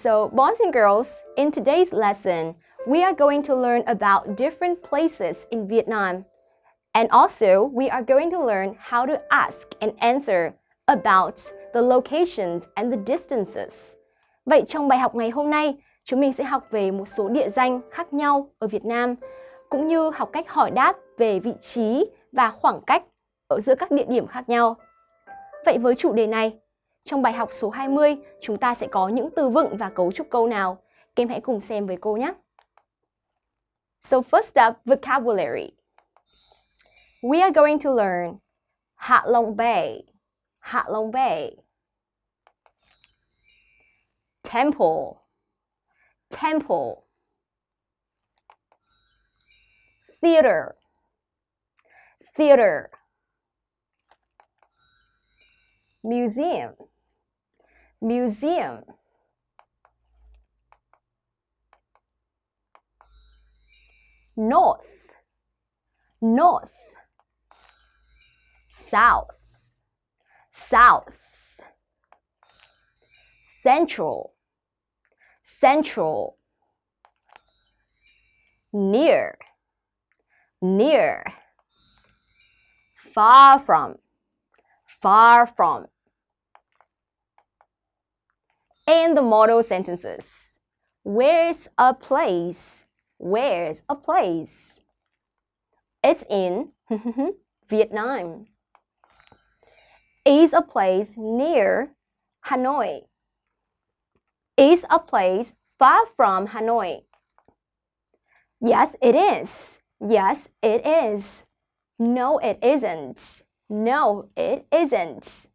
So, boys and girls, in today's lesson, we are going to learn about different places in Vietnam. And also, we are going to learn how to ask and answer about the locations and the distances. Vậy trong bài học ngày hôm nay, chúng mình sẽ học về một số địa danh khác nhau ở Việt Nam, cũng như học cách hỏi đáp về vị trí và khoảng cách ở giữa các địa điểm khác nhau. Vậy với chủ đề này, trong bài học số 20, chúng ta sẽ có những từ vựng và cấu trúc câu nào? Các em hãy cùng xem với cô nhé. So first up, vocabulary. We are going to learn Hạ Long Bay, Hạ Long Bay. Temple, temple. Theater, theater. Museum, museum. North, north. South, south. Central, central. Near, near. Far from, far from. And the model sentences. Where's a place? Where's a place? It's in Vietnam. Is a place near Hanoi. Is a place far from Hanoi. Yes, it is. Yes, it is. No, it isn't. No, it isn't.